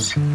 Cheers.